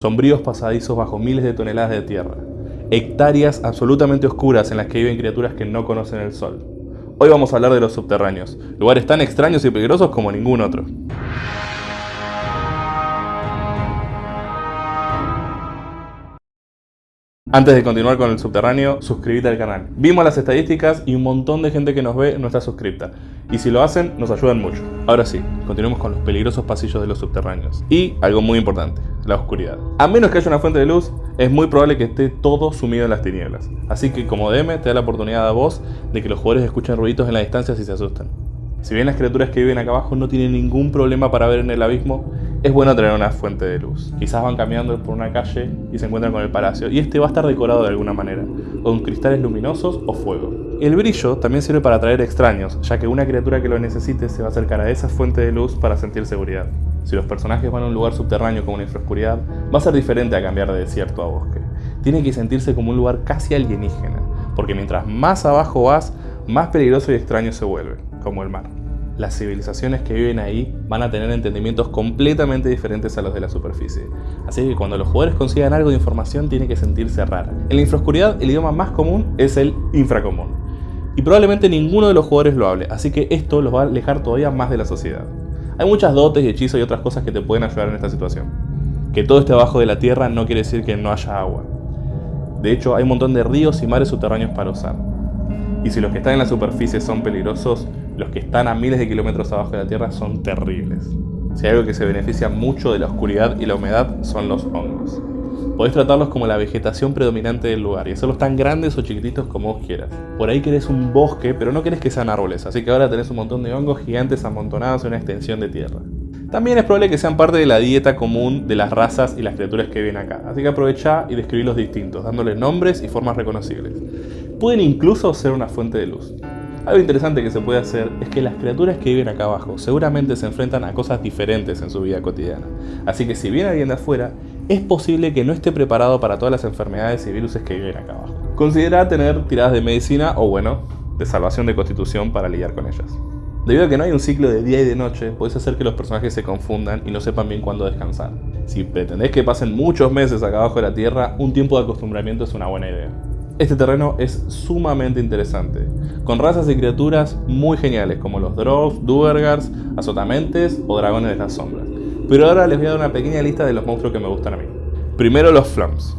sombríos pasadizos bajo miles de toneladas de tierra, hectáreas absolutamente oscuras en las que viven criaturas que no conocen el sol. Hoy vamos a hablar de los subterráneos, lugares tan extraños y peligrosos como ningún otro. Antes de continuar con el subterráneo, suscríbete al canal. Vimos las estadísticas y un montón de gente que nos ve no está suscripta. Y si lo hacen, nos ayudan mucho. Ahora sí, continuemos con los peligrosos pasillos de los subterráneos. Y algo muy importante, la oscuridad. A menos que haya una fuente de luz, es muy probable que esté todo sumido en las tinieblas. Así que como DM te da la oportunidad a vos de que los jugadores escuchen ruiditos en la distancia si se asustan. Si bien las criaturas que viven acá abajo no tienen ningún problema para ver en el abismo, es bueno tener una fuente de luz. Quizás van caminando por una calle y se encuentran con el palacio, y este va a estar decorado de alguna manera, con cristales luminosos o fuego. El brillo también sirve para atraer extraños, ya que una criatura que lo necesite se va a acercar a esa fuente de luz para sentir seguridad. Si los personajes van a un lugar subterráneo como una infraoscuridad, va a ser diferente a cambiar de desierto a bosque. Tiene que sentirse como un lugar casi alienígena, porque mientras más abajo vas, más peligroso y extraño se vuelve, como el mar las civilizaciones que viven ahí van a tener entendimientos completamente diferentes a los de la superficie. Así que cuando los jugadores consigan algo de información tiene que sentirse rara. En la infraoscuridad el idioma más común es el infracomún. Y probablemente ninguno de los jugadores lo hable, así que esto los va a alejar todavía más de la sociedad. Hay muchas dotes y hechizos y otras cosas que te pueden ayudar en esta situación. Que todo esté abajo de la tierra no quiere decir que no haya agua. De hecho, hay un montón de ríos y mares subterráneos para usar. Y si los que están en la superficie son peligrosos, los que están a miles de kilómetros abajo de la Tierra son terribles. Si hay algo que se beneficia mucho de la oscuridad y la humedad son los hongos. Podés tratarlos como la vegetación predominante del lugar y hacerlos tan grandes o chiquititos como vos quieras. Por ahí querés un bosque, pero no querés que sean árboles, así que ahora tenés un montón de hongos gigantes amontonados en una extensión de tierra. También es probable que sean parte de la dieta común de las razas y las criaturas que viven acá, así que aprovecha y describirlos distintos, dándoles nombres y formas reconocibles. Pueden incluso ser una fuente de luz. Algo interesante que se puede hacer es que las criaturas que viven acá abajo seguramente se enfrentan a cosas diferentes en su vida cotidiana. Así que si viene alguien de afuera, es posible que no esté preparado para todas las enfermedades y virus que viven acá abajo. Considera tener tiradas de medicina o bueno, de salvación de constitución para lidiar con ellas. Debido a que no hay un ciclo de día y de noche, puedes hacer que los personajes se confundan y no sepan bien cuándo descansar. Si pretendés que pasen muchos meses acá abajo de la Tierra, un tiempo de acostumbramiento es una buena idea. Este terreno es sumamente interesante, con razas y criaturas muy geniales como los Drows, Duergars, Azotamentes o Dragones de las Sombras. Pero ahora les voy a dar una pequeña lista de los monstruos que me gustan a mí. Primero los Flums.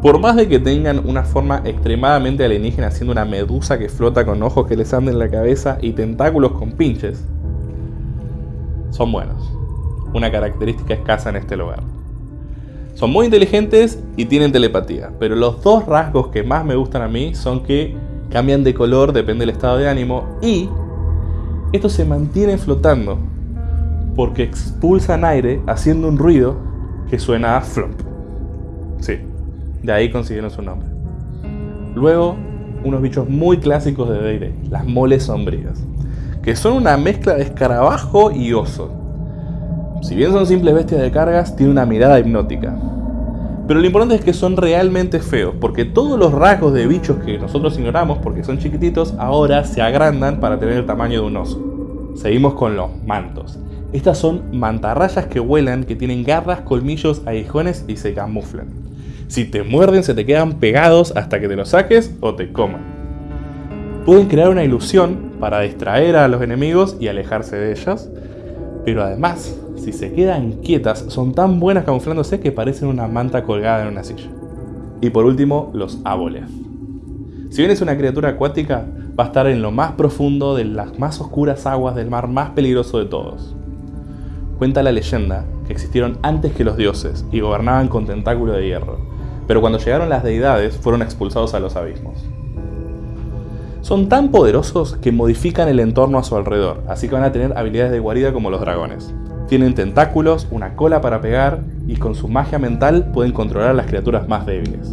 Por más de que tengan una forma extremadamente alienígena siendo una medusa que flota con ojos que les anden en la cabeza y tentáculos con pinches, son buenos. Una característica escasa en este lugar. Son muy inteligentes y tienen telepatía, pero los dos rasgos que más me gustan a mí son que cambian de color, depende del estado de ánimo, y estos se mantienen flotando porque expulsan aire haciendo un ruido que suena a flop. Sí, de ahí consiguieron su nombre. Luego, unos bichos muy clásicos de D&D, las moles sombrías, que son una mezcla de escarabajo y oso. Si bien son simples bestias de cargas, tienen una mirada hipnótica. Pero lo importante es que son realmente feos, porque todos los rasgos de bichos que nosotros ignoramos porque son chiquititos, ahora se agrandan para tener el tamaño de un oso. Seguimos con los mantos. Estas son mantarrayas que vuelan, que tienen garras, colmillos, aguijones y se camuflan. Si te muerden se te quedan pegados hasta que te los saques o te coman. Pueden crear una ilusión para distraer a los enemigos y alejarse de ellos, pero además, si se quedan quietas, son tan buenas camuflándose que parecen una manta colgada en una silla. Y por último, los Aboleth. Si bien es una criatura acuática, va a estar en lo más profundo de las más oscuras aguas del mar más peligroso de todos. Cuenta la leyenda que existieron antes que los dioses y gobernaban con tentáculo de hierro, pero cuando llegaron las deidades fueron expulsados a los abismos. Son tan poderosos que modifican el entorno a su alrededor, así que van a tener habilidades de guarida como los dragones. Tienen tentáculos, una cola para pegar y con su magia mental pueden controlar a las criaturas más débiles.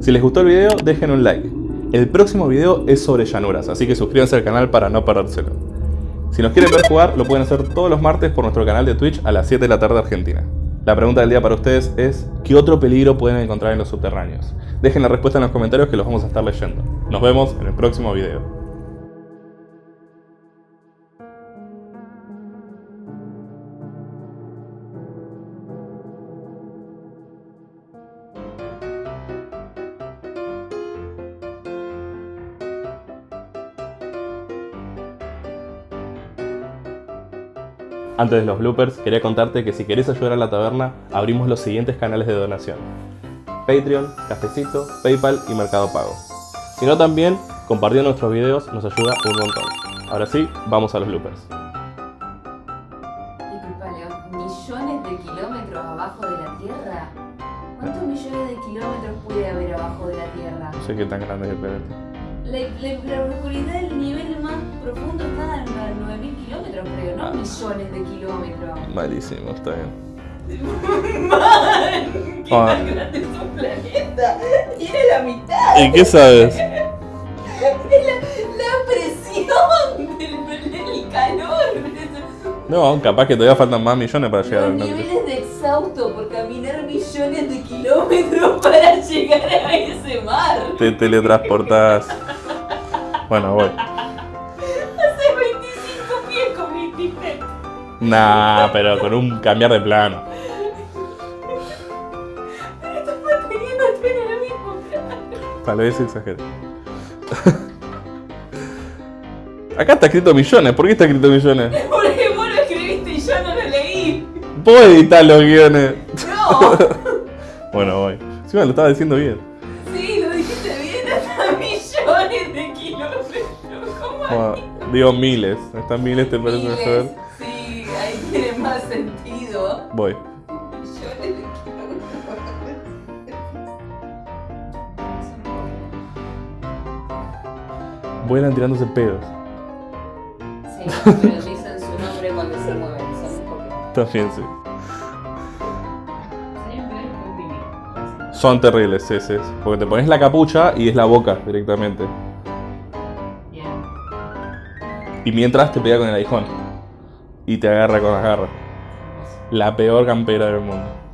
Si les gustó el video, dejen un like. El próximo video es sobre llanuras, así que suscríbanse al canal para no perdérselo. Si nos quieren ver jugar, lo pueden hacer todos los martes por nuestro canal de Twitch a las 7 de la tarde Argentina. La pregunta del día para ustedes es, ¿qué otro peligro pueden encontrar en los subterráneos? Dejen la respuesta en los comentarios que los vamos a estar leyendo. Nos vemos en el próximo video. Antes de los bloopers, quería contarte que si querés ayudar a la taberna, abrimos los siguientes canales de donación. Patreon, Cafecito, Paypal y Mercado Pago. Si no también, compartiendo nuestros videos nos ayuda un montón. Ahora sí, vamos a los bloopers. Disculpa, León, ¿millones de kilómetros abajo de la Tierra? ¿Cuántos millones de kilómetros puede haber abajo de la Tierra? No sé qué tan grande es el planeta. La, la, la profundidad del nivel más profundo está los 9.000 kilómetros, millones de kilómetros. Malísimo, está bien. ¡Man! ¿Qué Ah. tan grande es un planeta? Tiene la mitad. ¿Y qué sabes? La, la presión del, del calor. No, capaz que todavía faltan más millones para llegar Los al planeta. niveles de exhausto por caminar millones de kilómetros para llegar a ese mar. Te teletransportás. Bueno, voy. Nah, pero con un cambiar de plano. Tal vez exageré. Acá está escrito millones. ¿Por qué está escrito millones? Porque vos lo escribiste y yo no lo leí. Puedo editar los guiones. No. Bueno, voy. Sí, me lo estaba diciendo bien. Sí, lo dijiste bien hasta millones de kilómetros. ¿Cómo Bueno, digo miles. Están miles, ¿te parece Miles. mejor? Sí, ahí tiene más sentido. Voy. Millones de kilómetros. Vuelan tirándose pedos. Sí, pero dicen su nombre cuando se mueven, son un poco. También sí. Son terribles, sí, sí. Porque te pones la capucha y es la boca directamente. Y mientras te pega con el aguijón. Y te agarra con las garras. La peor campera del mundo.